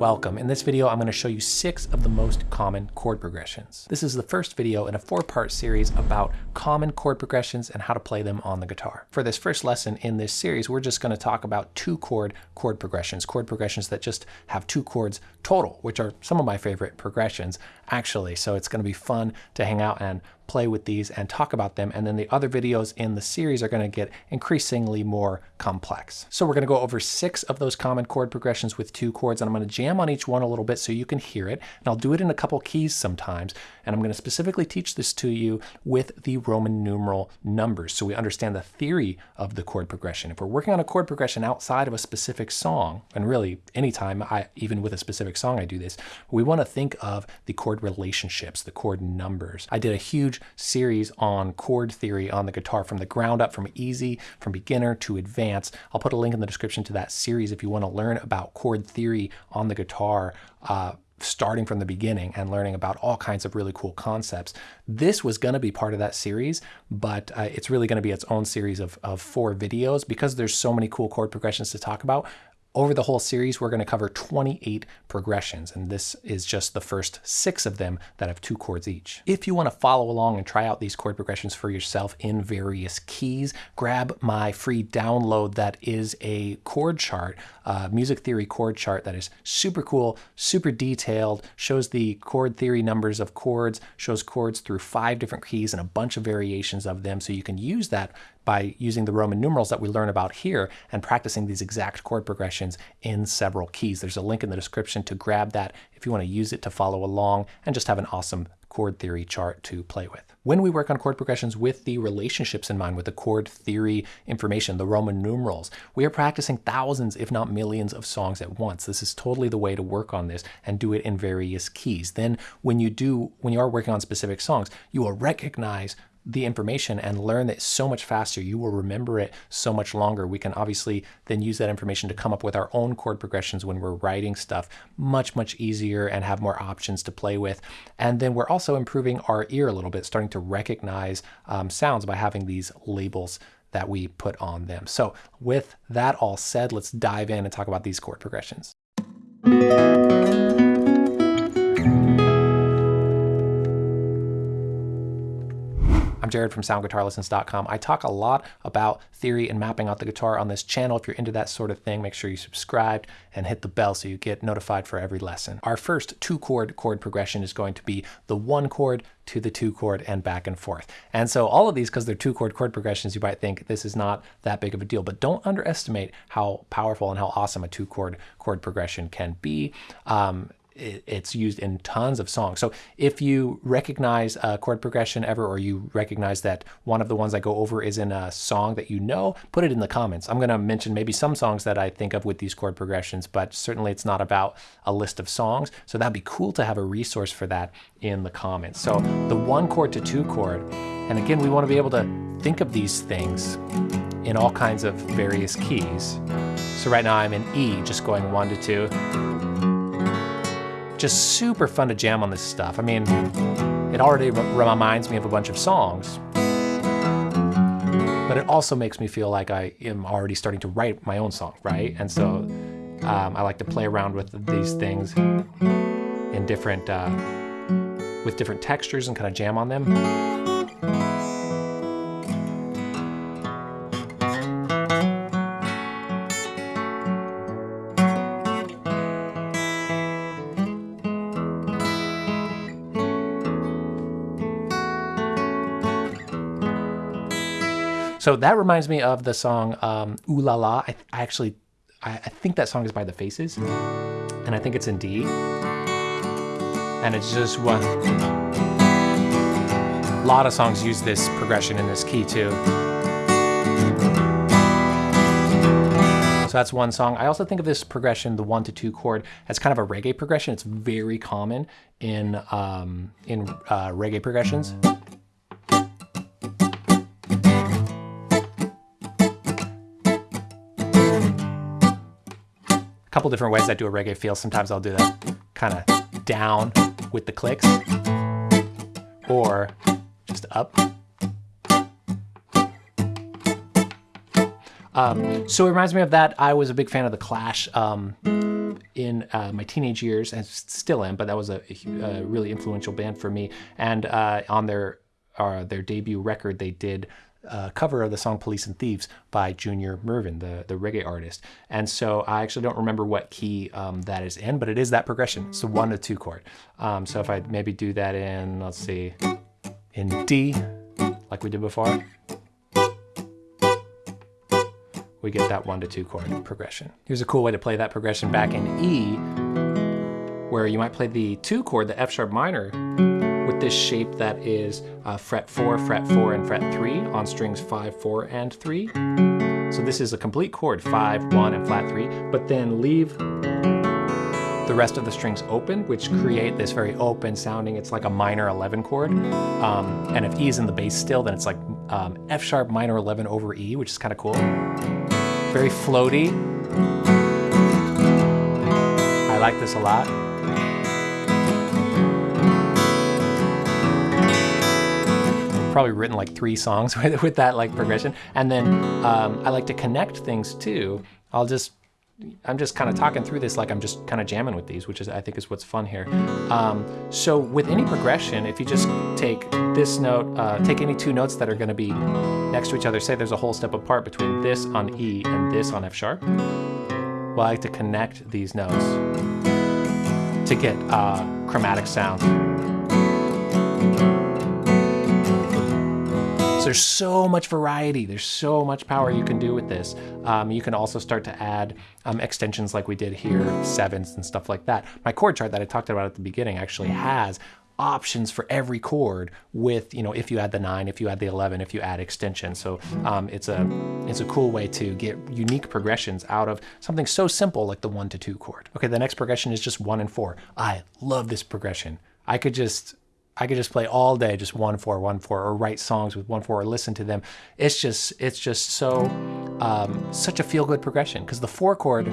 Welcome. In this video, I'm going to show you six of the most common chord progressions. This is the first video in a four-part series about common chord progressions and how to play them on the guitar. For this first lesson in this series, we're just going to talk about two chord chord progressions, chord progressions that just have two chords total, which are some of my favorite progressions actually. So it's going to be fun to hang out and play with these and talk about them. And then the other videos in the series are going to get increasingly more complex. So we're going to go over six of those common chord progressions with two chords, and I'm going to jam on each one a little bit so you can hear it. And I'll do it in a couple keys sometimes. And I'm going to specifically teach this to you with the Roman numeral numbers so we understand the theory of the chord progression. If we're working on a chord progression outside of a specific song, and really anytime, I, even with a specific song I do this, we want to think of the chord relationships, the chord numbers. I did a huge series on chord theory on the guitar from the ground up, from easy, from beginner to advanced. I'll put a link in the description to that series if you want to learn about chord theory on the guitar. Uh, starting from the beginning and learning about all kinds of really cool concepts. This was going to be part of that series, but uh, it's really going to be its own series of, of four videos because there's so many cool chord progressions to talk about. Over the whole series, we're going to cover 28 progressions, and this is just the first six of them that have two chords each. If you want to follow along and try out these chord progressions for yourself in various keys, grab my free download that is a chord chart, uh, music theory chord chart that is super cool, super detailed, shows the chord theory numbers of chords, shows chords through five different keys and a bunch of variations of them, so you can use that by using the Roman numerals that we learn about here and practicing these exact chord progressions in several keys. There's a link in the description to grab that if you want to use it to follow along and just have an awesome chord theory chart to play with. When we work on chord progressions with the relationships in mind, with the chord theory information, the Roman numerals, we are practicing thousands, if not millions of songs at once. This is totally the way to work on this and do it in various keys. Then when you do, when you are working on specific songs, you will recognize the information and learn it so much faster. You will remember it so much longer. We can obviously then use that information to come up with our own chord progressions when we're writing stuff much, much easier and have more options to play with. And then we're also improving our ear a little bit, starting to recognize um, sounds by having these labels that we put on them. So with that all said, let's dive in and talk about these chord progressions. I'm Jared from soundguitarlessons.com. I talk a lot about theory and mapping out the guitar on this channel. If you're into that sort of thing, make sure you subscribe and hit the bell so you get notified for every lesson. Our first two chord chord progression is going to be the one chord to the two chord and back and forth. And so all of these, because they're two chord chord progressions, you might think this is not that big of a deal, but don't underestimate how powerful and how awesome a two chord chord progression can be. Um, it's used in tons of songs. So if you recognize a chord progression ever, or you recognize that one of the ones I go over is in a song that you know, put it in the comments. I'm going to mention maybe some songs that I think of with these chord progressions, but certainly it's not about a list of songs. So that'd be cool to have a resource for that in the comments. So the one chord to two chord, and again, we want to be able to think of these things in all kinds of various keys. So right now I'm in E, just going one to two just super fun to jam on this stuff. I mean, it already reminds me of a bunch of songs, but it also makes me feel like I am already starting to write my own song, right? And so um, I like to play around with these things in different, uh, with different textures and kind of jam on them. So that reminds me of the song um, Ooh La La. I, I actually, I, I, think that song is by The Faces, and I think it's in D. And it's just one. A lot of songs use this progression in this key too. So that's one song. I also think of this progression, the one to two chord, as kind of a reggae progression. It's very common in um, in uh, reggae progressions. Couple different ways I do a reggae feel. Sometimes I'll do that kind of down with the clicks or just up. Um, so it reminds me of that. I was a big fan of The Clash. Um, in uh, my teenage years, and still am, but that was a, a really influential band for me. And uh, on their uh, their debut record, they did a cover of the song Police and Thieves by Junior Murvin, the, the reggae artist. And so I actually don't remember what key um, that is in, but it is that progression. It's a one to two chord. Um, so if I maybe do that in, let's see, in D, like we did before, we get that one to two chord progression. Here's a cool way to play that progression back in E, where you might play the two chord, the F sharp minor, with this shape that is uh, fret four, fret four, and fret three on strings five, four, and three. So this is a complete chord, five, one, and flat three, but then leave the rest of the strings open, which create this very open sounding, it's like a minor 11 chord. Um, and if E is in the bass still, then it's like um, F sharp minor 11 over E, which is kind of cool. Very floaty. I like this a lot. Probably written like three songs with, with that like progression. And then um, I like to connect things too. I'll just, I'm just kind of talking through this like I'm just kind of jamming with these, which is I think is what's fun here. Um, so with any progression, if you just take this note, uh, take any two notes that are going to be next to each other, say there's a whole step apart between this on E and this on F sharp. Well, I like to connect these notes to get uh, chromatic sounds. There's so much variety. There's so much power you can do with this. Um, you can also start to add um, extensions like we did here, sevenths and stuff like that. My chord chart that I talked about at the beginning actually has options for every chord with, you know, if you add the nine, if you add the 11, if you add extension. So um, it's a it's a cool way to get unique progressions out of something so simple like the one to two chord. Okay, the next progression is just one and four. I love this progression. I could just I could just play all day, just one four, one four, or write songs with one four, or listen to them. It's just, it's just so, um, such a feel good progression because the four chord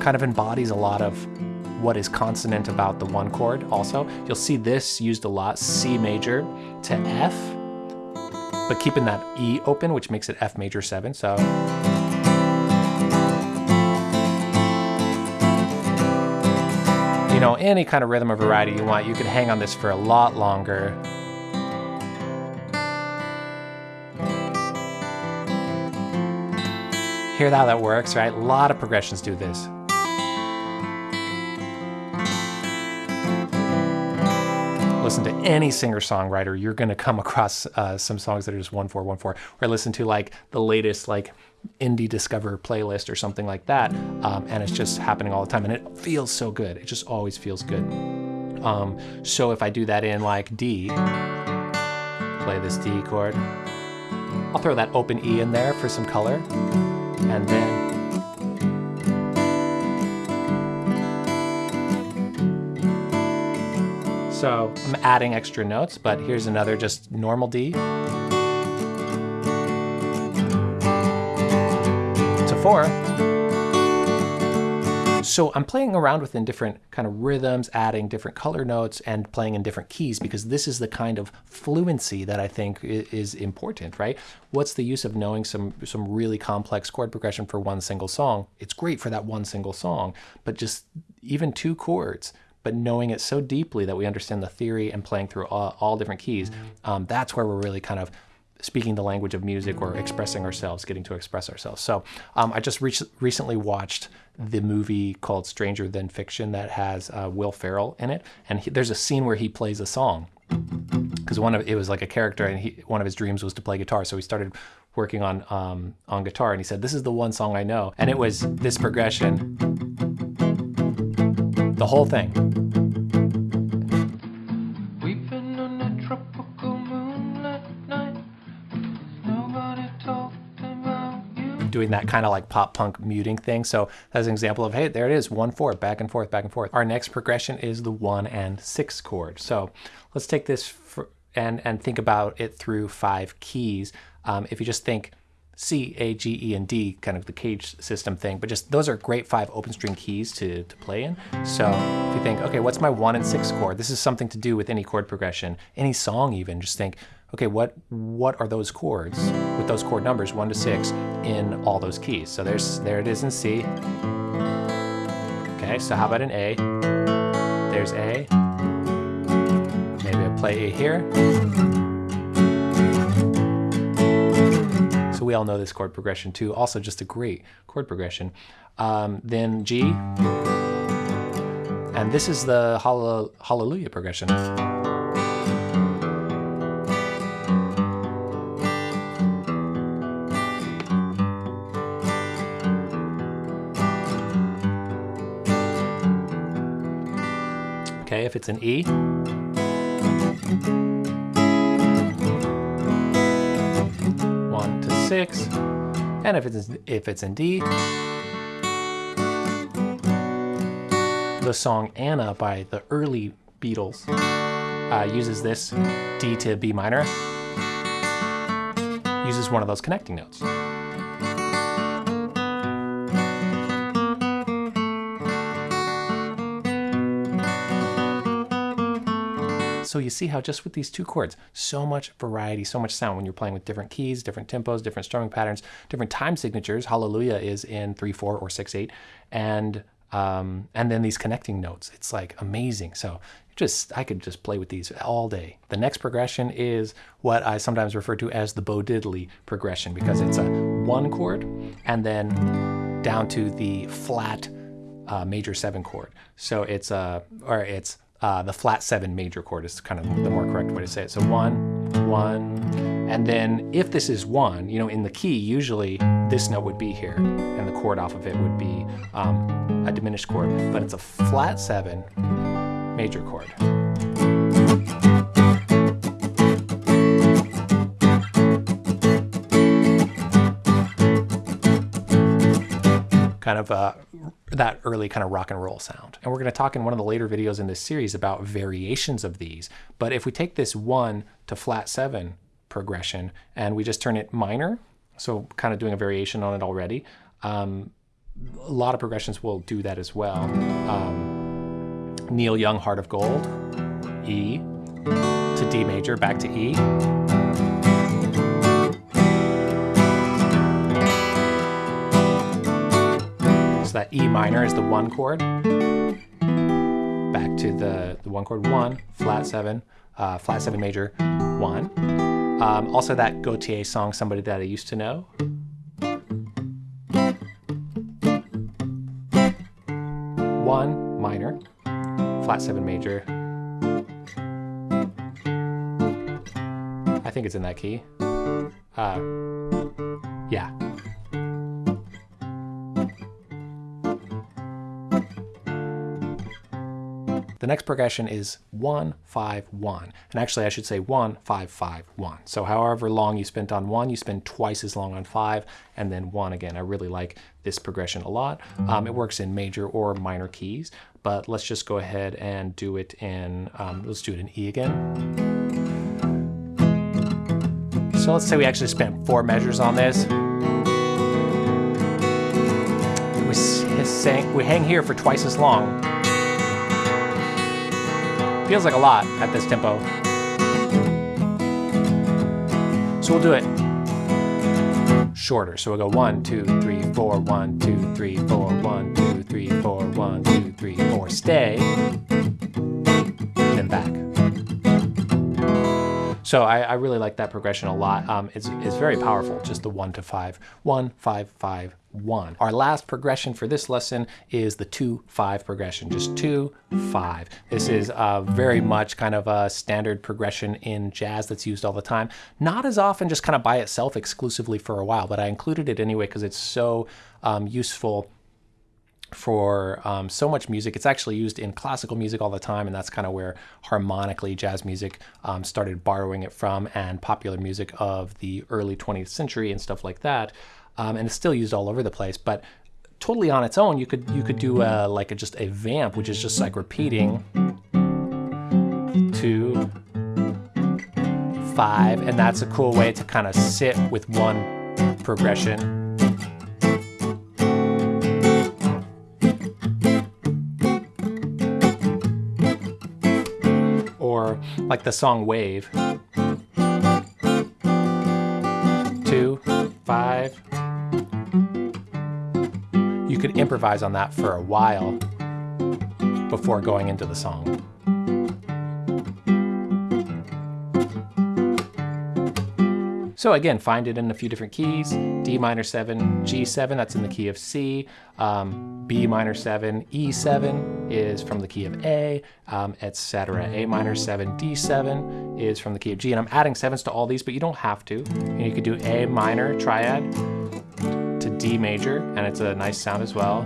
kind of embodies a lot of what is consonant about the one chord. Also, you'll see this used a lot, C major to F, but keeping that E open, which makes it F major seven. So. You know, any kind of rhythm or variety you want, you could hang on this for a lot longer. Hear how that works, right? A lot of progressions do this. listen to any singer-songwriter, you're going to come across uh, some songs that are just one four one four. Or listen to like the latest like indie discover playlist or something like that, um, and it's just happening all the time, and it feels so good. It just always feels good. Um, so if I do that in like D, play this D chord, I'll throw that open E in there for some color, and then So I'm adding extra notes, but here's another just normal D. Four. So I'm playing around within different kind of rhythms, adding different color notes and playing in different keys because this is the kind of fluency that I think is important, right? What's the use of knowing some, some really complex chord progression for one single song? It's great for that one single song, but just even two chords, but knowing it so deeply that we understand the theory and playing through all, all different keys, um, that's where we're really kind of speaking the language of music or expressing ourselves, getting to express ourselves. So um, I just re recently watched the movie called Stranger Than Fiction that has uh, Will Ferrell in it, and he, there's a scene where he plays a song because one of it was like a character, and he, one of his dreams was to play guitar. So he started working on um, on guitar, and he said, "This is the one song I know," and it was this progression the whole thing. Doing that kind of like pop punk muting thing. So that's an example of, hey, there it is, one four, back and forth, back and forth. Our next progression is the one and six chord. So let's take this and, and think about it through five keys. Um, if you just think C, A, G, E, and D, kind of the cage system thing, but just those are great five open string keys to, to play in. So if you think, okay, what's my one and six chord? This is something to do with any chord progression, any song even, just think, okay, what what are those chords with those chord numbers, one to six, in all those keys? So there's there it is in C. Okay, so how about an A? There's A. Maybe I play A here. So we all know this chord progression too. Also just a great chord progression. Um, then G. And this is the Hallelujah progression. Okay, if it's an E. One to six. And if it's, if it's in D, the song Anna by the early Beatles uh, uses this D to B minor, uses one of those connecting notes. So you see how just with these two chords, so much variety, so much sound when you're playing with different keys, different tempos, different strumming patterns, different time signatures. Hallelujah is in 3-4 or 6-8. And um, and then these connecting notes. It's like amazing. So just I could just play with these all day. The next progression is what I sometimes refer to as the Bo Diddley progression because it's a one chord and then down to the flat uh, major seven chord. So it's a or it's uh, the flat seven major chord is kind of the more correct way to say it. So one, one, and then if this is one, you know, in the key, usually this note would be here, and the chord off of it would be um, a diminished chord, but it's a flat seven major chord. Kind of a that early kind of rock and roll sound. And we're going to talk in one of the later videos in this series about variations of these. But if we take this one to flat seven progression and we just turn it minor, so kind of doing a variation on it already, um, a lot of progressions will do that as well. Um, Neil Young, Heart of Gold, E to D major, back to E. So that E minor is the one chord. Back to the, the one chord, one, flat seven, uh, flat seven major, one. Um, also that Gotye song, Somebody That I Used to Know. One minor, flat seven major. I think it's in that key. Uh, next progression is 1, 5, 1. And actually I should say 1, 5, 5, 1. So however long you spent on 1, you spend twice as long on 5, and then 1 again. I really like this progression a lot. Um, it works in major or minor keys, but let's just go ahead and do it in, um, let's do it in E again. So let's say we actually spent four measures on this. We, we hang here for twice as long. Feels like a lot at this tempo. So we'll do it shorter. So we'll go one, two, three, four, one, two, three, four, one, two, three, four, one, two, three, four. Stay, then back. So I, I, really like that progression a lot. Um, it's, it's very powerful, just the one to five, one, five, five, one. Our last progression for this lesson is the two, five progression, just two, five. This is uh, very much kind of a standard progression in jazz that's used all the time. Not as often just kind of by itself exclusively for a while, but I included it anyway because it's so um, useful for um, so much music. It's actually used in classical music all the time, and that's kind of where harmonically jazz music um, started borrowing it from, and popular music of the early 20th century and stuff like that. Um, and it's still used all over the place, but totally on its own, you could you could do a, like a, just a vamp, which is just like repeating two, five, and that's a cool way to kind of sit with one progression like the song Wave. Two, five. You could improvise on that for a while. before going into the song. So again, find it in a few different keys, D minor 7, G7, that's in the key of C, um, B minor 7, E7 is from the key of A, um, etc. A minor 7, D7 is from the key of G, and I'm adding sevens to all these, but you don't have to. You could do A minor triad to D major, and it's a nice sound as well.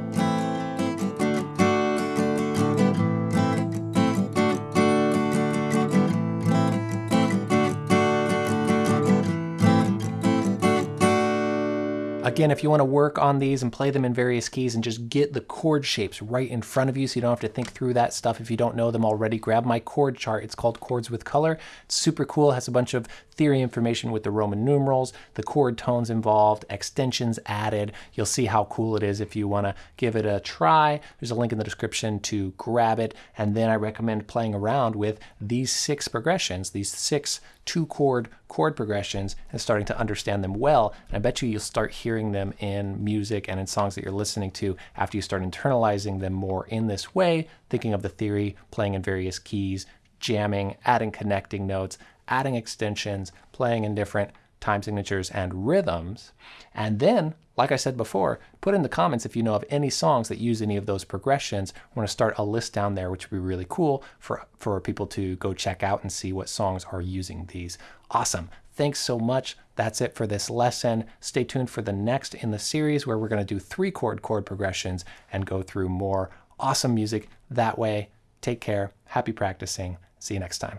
Again, if you want to work on these and play them in various keys and just get the chord shapes right in front of you so you don't have to think through that stuff if you don't know them already, grab my chord chart. It's called Chords with Color. It's super cool. It has a bunch of theory information with the Roman numerals, the chord tones involved, extensions added. You'll see how cool it is if you want to give it a try. There's a link in the description to grab it. And then I recommend playing around with these six progressions, these six two chord chord progressions and starting to understand them well. And I bet you you'll start hearing them in music and in songs that you're listening to after you start internalizing them more in this way, thinking of the theory, playing in various keys, jamming, adding connecting notes, adding extensions, playing in different time signatures and rhythms. And then, like I said before, put in the comments if you know of any songs that use any of those progressions. We're going to start a list down there, which would be really cool for, for people to go check out and see what songs are using these. Awesome. Thanks so much. That's it for this lesson. Stay tuned for the next in the series where we're going to do three chord chord progressions and go through more awesome music that way. Take care. Happy practicing. See you next time.